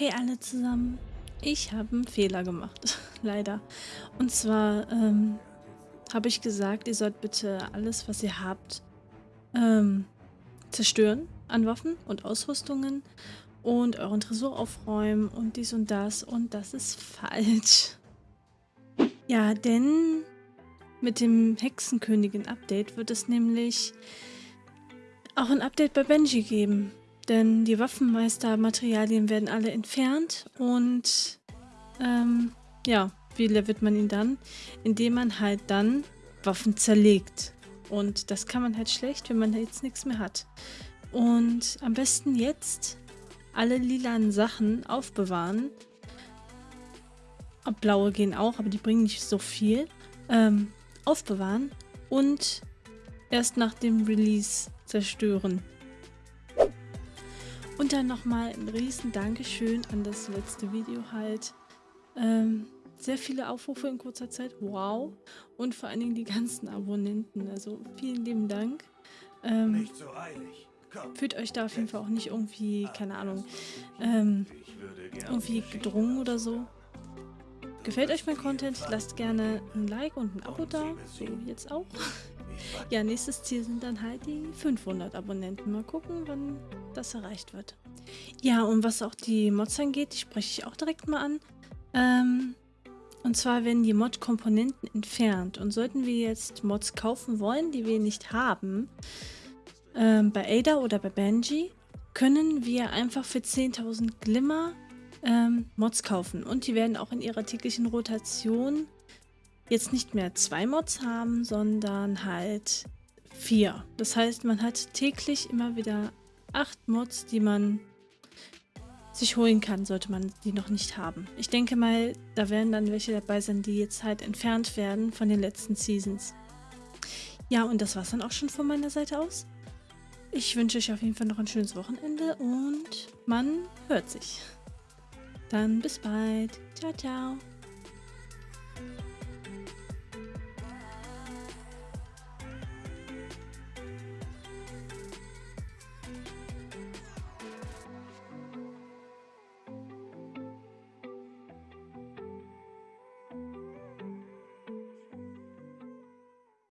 Hey alle zusammen, ich habe einen Fehler gemacht, leider. Und zwar ähm, habe ich gesagt, ihr sollt bitte alles, was ihr habt, ähm, zerstören an Waffen und Ausrüstungen und euren Tresor aufräumen und dies und das und das ist falsch. Ja, denn mit dem Hexenkönigin-Update wird es nämlich auch ein Update bei Benji geben. Denn die Waffenmeister-Materialien werden alle entfernt und ähm, ja, wie levelt man ihn dann? Indem man halt dann Waffen zerlegt. Und das kann man halt schlecht, wenn man jetzt nichts mehr hat. Und am besten jetzt alle lilanen Sachen aufbewahren. Blaue gehen auch, aber die bringen nicht so viel. Ähm, aufbewahren und erst nach dem Release zerstören. Und dann nochmal ein riesen Dankeschön an das letzte Video halt. Ähm, sehr viele Aufrufe in kurzer Zeit, wow. Und vor allen Dingen die ganzen Abonnenten, also vielen lieben Dank. Ähm, so fühlt euch da auf jeden Fall auch nicht irgendwie, keine Ahnung, ähm, irgendwie gedrungen oder so. Gefällt euch mein Content? Lasst gerne ein Like und ein Abo da, so jetzt auch. Ja, nächstes Ziel sind dann halt die 500 Abonnenten. Mal gucken, wann das erreicht wird. Ja, und was auch die Mods angeht, die spreche ich auch direkt mal an. Ähm, und zwar werden die Mod-Komponenten entfernt. Und sollten wir jetzt Mods kaufen wollen, die wir nicht haben, ähm, bei Ada oder bei Benji, können wir einfach für 10.000 Glimmer ähm, Mods kaufen. Und die werden auch in ihrer täglichen Rotation jetzt nicht mehr zwei Mods haben, sondern halt vier. Das heißt, man hat täglich immer wieder acht Mods, die man sich holen kann, sollte man die noch nicht haben. Ich denke mal, da werden dann welche dabei sein, die jetzt halt entfernt werden von den letzten Seasons. Ja, und das war's dann auch schon von meiner Seite aus. Ich wünsche euch auf jeden Fall noch ein schönes Wochenende und man hört sich. Dann bis bald. Ciao, ciao.